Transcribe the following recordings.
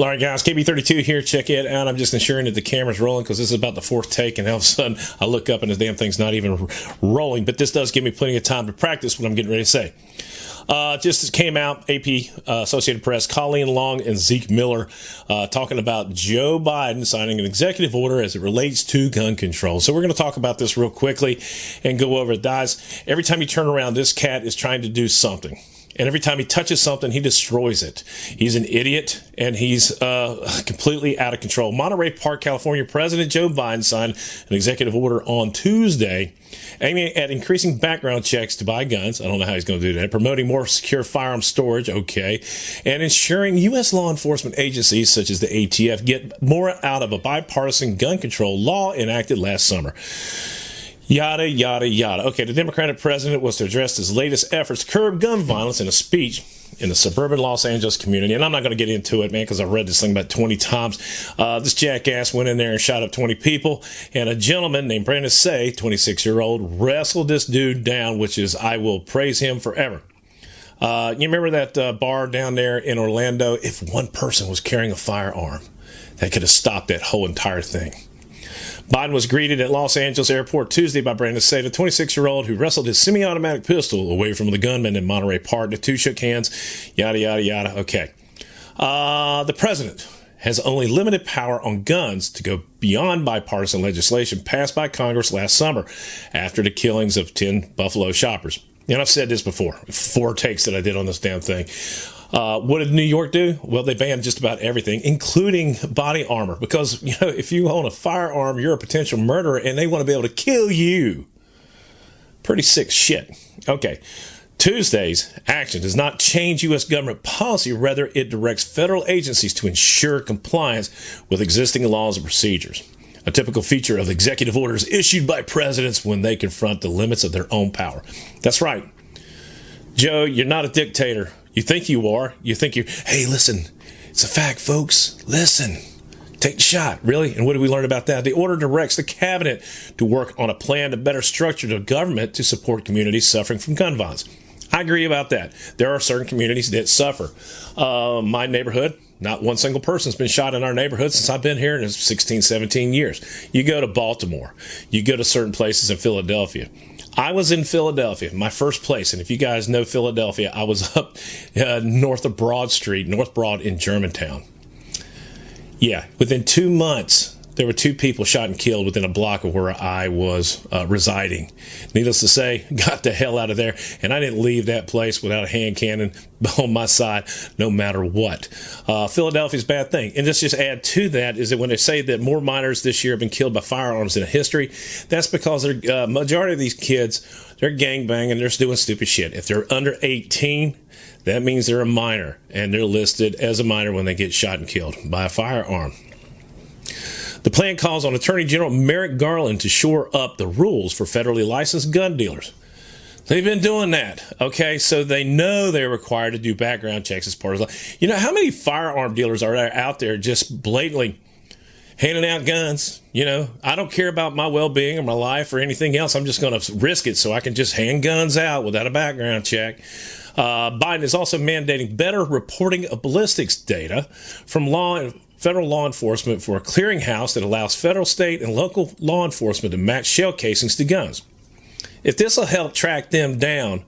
All right, guys, KB32 here. Check it out. I'm just ensuring that the camera's rolling because this is about the fourth take, and all of a sudden I look up and the damn thing's not even rolling. But this does give me plenty of time to practice what I'm getting ready to say. Uh, just came out, AP, uh, Associated Press, Colleen Long and Zeke Miller uh, talking about Joe Biden signing an executive order as it relates to gun control. So we're going to talk about this real quickly and go over it. Guys, every time you turn around, this cat is trying to do something and every time he touches something, he destroys it. He's an idiot, and he's uh, completely out of control. Monterey Park, California President Joe Biden signed an executive order on Tuesday aiming at increasing background checks to buy guns. I don't know how he's going to do that. Promoting more secure firearm storage, okay, and ensuring U.S. law enforcement agencies such as the ATF get more out of a bipartisan gun control law enacted last summer. Yada, yada, yada. Okay, the Democratic president was to address his latest efforts to curb gun violence in a speech in the suburban Los Angeles community. And I'm not going to get into it, man, because I've read this thing about 20 times. Uh, this jackass went in there and shot up 20 people. And a gentleman named Brandon Tsay, 26 year old, wrestled this dude down, which is, I will praise him forever. Uh, you remember that uh, bar down there in Orlando? If one person was carrying a firearm, that could have stopped that whole entire thing. Biden was greeted at Los Angeles Airport Tuesday by Brandon Tsay, a 26 year old who wrestled his semi automatic pistol away from the gunman in Monterey Park. The two shook hands, yada, yada, yada. Okay. Uh, the president has only limited power on guns to go beyond bipartisan legislation passed by Congress last summer after the killings of 10 Buffalo shoppers. And I've said this before, four takes that I did on this damn thing. Uh, what did New York do? Well, they banned just about everything, including body armor, because you know if you own a firearm, you're a potential murderer, and they want to be able to kill you. Pretty sick shit. Okay. Tuesday's action does not change U.S. government policy, rather, it directs federal agencies to ensure compliance with existing laws and procedures. A typical feature of executive orders issued by presidents when they confront the limits of their own power. That's right. Joe, you're not a dictator. You think you are. You think you, hey, listen, it's a fact, folks. Listen. Take the shot, really? And what did we learn about that? The order directs the cabinet to work on a plan to better structure the government to support communities suffering from gun violence. I agree about that. There are certain communities that suffer. Uh, my neighborhood, not one single person's been shot in our neighborhood since I've been here in 16, 17 years. You go to Baltimore, you go to certain places in Philadelphia. I was in Philadelphia, my first place. And if you guys know Philadelphia, I was up uh, north of Broad Street, North Broad in Germantown. Yeah, within two months, there were two people shot and killed within a block of where I was uh, residing. Needless to say, got the hell out of there, and I didn't leave that place without a hand cannon on my side, no matter what. Uh, Philadelphia's bad thing, and let's just add to that is that when they say that more minors this year have been killed by firearms in history, that's because the uh, majority of these kids they're gang banging, they're doing stupid shit. If they're under 18, that means they're a minor, and they're listed as a minor when they get shot and killed by a firearm. The plan calls on Attorney General Merrick Garland to shore up the rules for federally licensed gun dealers. They've been doing that, okay? So they know they're required to do background checks as part of. You know how many firearm dealers are out there just blatantly handing out guns? You know, I don't care about my well-being or my life or anything else. I'm just going to risk it so I can just hand guns out without a background check. Uh, Biden is also mandating better reporting of ballistics data from law federal law enforcement for a clearinghouse that allows federal, state, and local law enforcement to match shell casings to guns. If this will help track them down,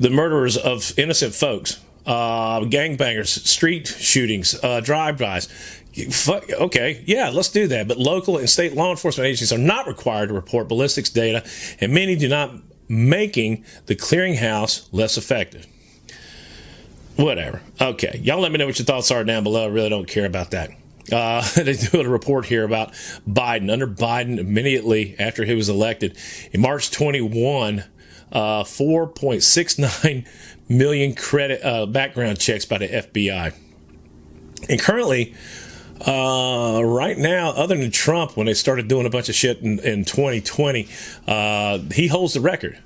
the murderers of innocent folks, uh, gangbangers, street shootings, uh, drive-bys, okay, yeah, let's do that. But local and state law enforcement agencies are not required to report ballistics data, and many do not, making the clearinghouse less effective. Whatever. Okay. Y'all let me know what your thoughts are down below. I really don't care about that. Uh, they do a report here about Biden. Under Biden, immediately after he was elected, in March 21, uh, 4.69 million credit uh, background checks by the FBI. And currently, uh, right now, other than Trump, when they started doing a bunch of shit in, in 2020, uh, he holds the record.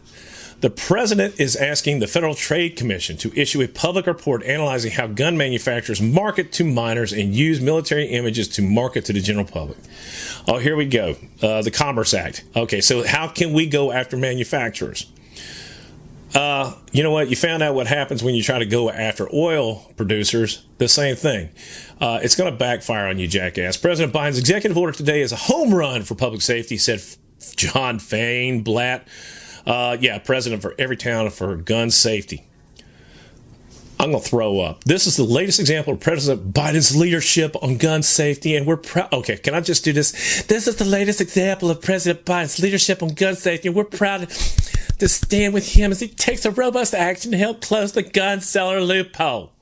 The president is asking the Federal Trade Commission to issue a public report analyzing how gun manufacturers market to minors and use military images to market to the general public. Oh, here we go. Uh, the Commerce Act. Okay, so how can we go after manufacturers? Uh, you know what? You found out what happens when you try to go after oil producers. The same thing. Uh, it's going to backfire on you, jackass. President Biden's executive order today is a home run for public safety, said John Feinblatt. Uh, yeah, president for Everytown for gun safety. I'm going to throw up. This is the latest example of President Biden's leadership on gun safety, and we're proud. Okay, can I just do this? This is the latest example of President Biden's leadership on gun safety, and we're proud to stand with him as he takes a robust action to help close the gun seller loophole.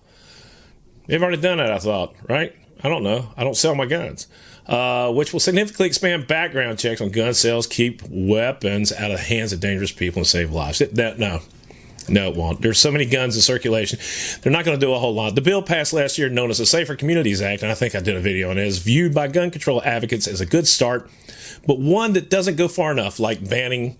They've already done that, I thought, right? I don't know. I don't sell my guns. Uh, which will significantly expand background checks on gun sales, keep weapons out of the hands of dangerous people, and save lives. It, that, no, no, it won't. There's so many guns in circulation. They're not going to do a whole lot. The bill passed last year, known as the Safer Communities Act, and I think I did a video on it, is viewed by gun control advocates as a good start, but one that doesn't go far enough, like banning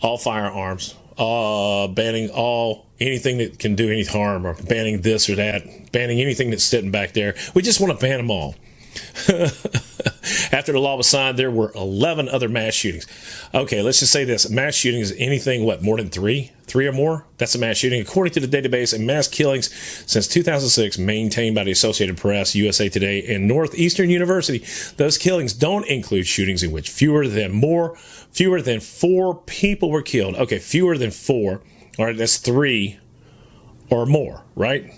all firearms, uh, banning all anything that can do any harm, or banning this or that, banning anything that's sitting back there. We just want to ban them all. After the law was signed, there were 11 other mass shootings. Okay, let's just say this mass shooting is anything, what, more than three? Three or more? That's a mass shooting. According to the database of mass killings since 2006, maintained by the Associated Press, USA Today, and Northeastern University, those killings don't include shootings in which fewer than more, fewer than four people were killed. Okay, fewer than four. All right, that's three or more, right?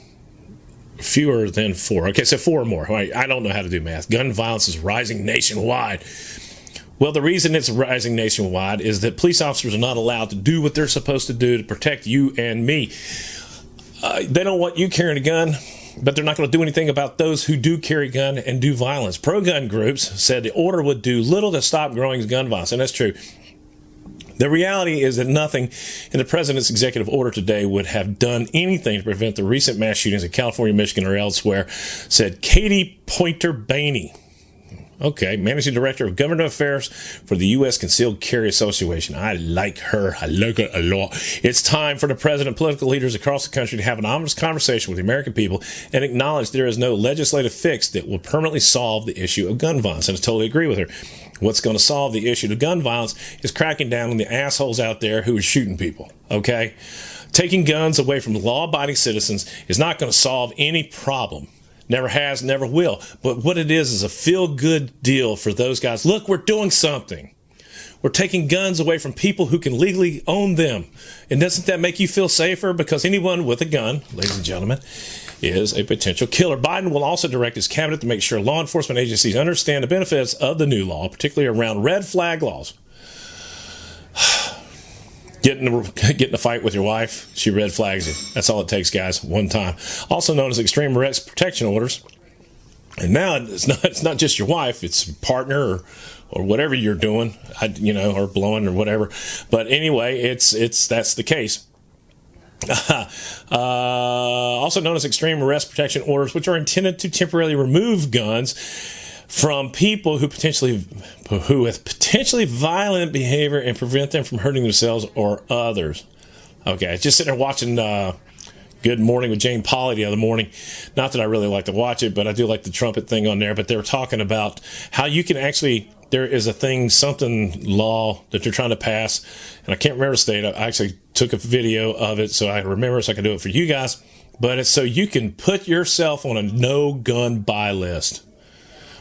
Fewer than four. Okay, so four or more. I don't know how to do math. Gun violence is rising nationwide. Well, the reason it's rising nationwide is that police officers are not allowed to do what they're supposed to do to protect you and me. Uh, they don't want you carrying a gun, but they're not going to do anything about those who do carry gun and do violence. Pro gun groups said the order would do little to stop growing gun violence, and that's true. The reality is that nothing in the president's executive order today would have done anything to prevent the recent mass shootings in California, Michigan, or elsewhere, said Katie Pointer Bainey. Okay, managing director of government affairs for the U.S. Concealed Carry Association. I like her. I like her a lot. It's time for the president and political leaders across the country to have an honest conversation with the American people and acknowledge there is no legislative fix that will permanently solve the issue of gun violence. And I totally agree with her. What's going to solve the issue of gun violence is cracking down on the assholes out there who are shooting people. Okay? Taking guns away from law abiding citizens is not going to solve any problem. Never has, never will. But what it is is a feel good deal for those guys. Look, we're doing something. We're taking guns away from people who can legally own them. And doesn't that make you feel safer? Because anyone with a gun, ladies and gentlemen, is a potential killer. Biden will also direct his cabinet to make sure law enforcement agencies understand the benefits of the new law, particularly around red flag laws. Getting a, getting a fight with your wife, she red flags you. That's all it takes, guys. One time. Also known as extreme arrest protection orders. And now it's not it's not just your wife; it's partner or, or whatever you're doing, you know, or blowing or whatever. But anyway, it's it's that's the case. Uh, also known as extreme arrest protection orders, which are intended to temporarily remove guns from people who potentially who with potentially violent behavior and prevent them from hurting themselves or others. Okay, just sitting there watching uh, Good Morning with Jane Pauley the other morning. Not that I really like to watch it, but I do like the trumpet thing on there. But they were talking about how you can actually there is a thing, something law that they're trying to pass, and I can't remember the state. I actually took a video of it so I remember so I can do it for you guys. But it's so you can put yourself on a no gun buy list.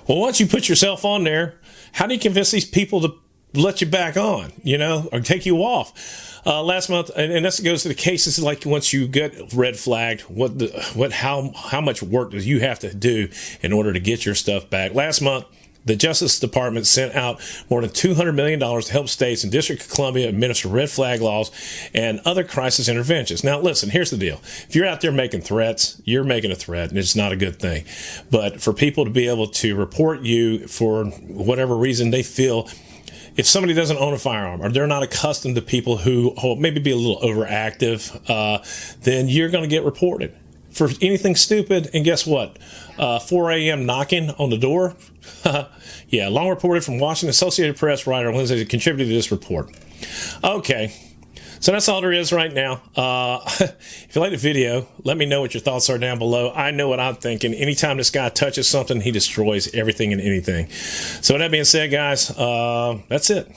Well, once you put yourself on there, how do you convince these people to let you back on, you know, or take you off? Uh, last month, and, and this goes to the cases like once you get red flagged, what the what how how much work does you have to do in order to get your stuff back? Last month, the Justice Department sent out more than $200 million to help states and District of Columbia administer red flag laws and other crisis interventions. Now, listen, here's the deal. If you're out there making threats, you're making a threat, and it's not a good thing. But for people to be able to report you for whatever reason they feel if somebody doesn't own a firearm or they're not accustomed to people who oh, maybe be a little overactive, uh, then you're going to get reported for anything stupid. And guess what? Uh, 4 a.m. knocking on the door. yeah, long reported from Washington Associated Press writer Wednesday contributed to this report. Okay. So that's all there is right now. Uh, if you like the video, let me know what your thoughts are down below. I know what I'm thinking. Anytime this guy touches something, he destroys everything and anything. So with that being said, guys, uh, that's it.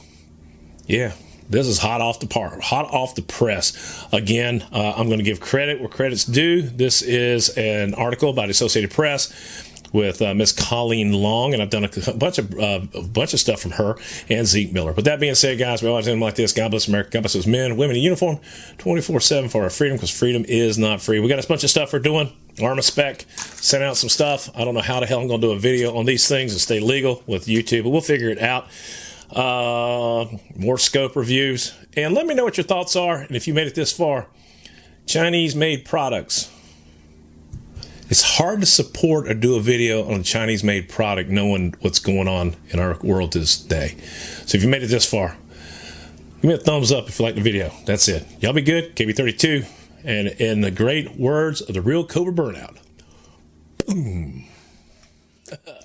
Yeah. This is hot off the par, hot off the press. Again, uh, I'm going to give credit where credit's due. This is an article by the Associated Press with uh, Miss Colleen Long, and I've done a bunch of uh, a bunch of stuff from her and Zeke Miller. But that being said, guys, we always end like this. God bless America. God bless those men, women in uniform, 24/7 for our freedom, because freedom is not free. We got a bunch of stuff we're doing. Armaspec sent out some stuff. I don't know how the hell I'm going to do a video on these things and stay legal with YouTube, but we'll figure it out. Uh, more scope reviews, and let me know what your thoughts are. And if you made it this far, Chinese made products it's hard to support or do a video on a Chinese made product knowing what's going on in our world this day. So if you made it this far, give me a thumbs up if you like the video. That's it. Y'all be good. KB32. And in the great words of the real Cobra Burnout, boom.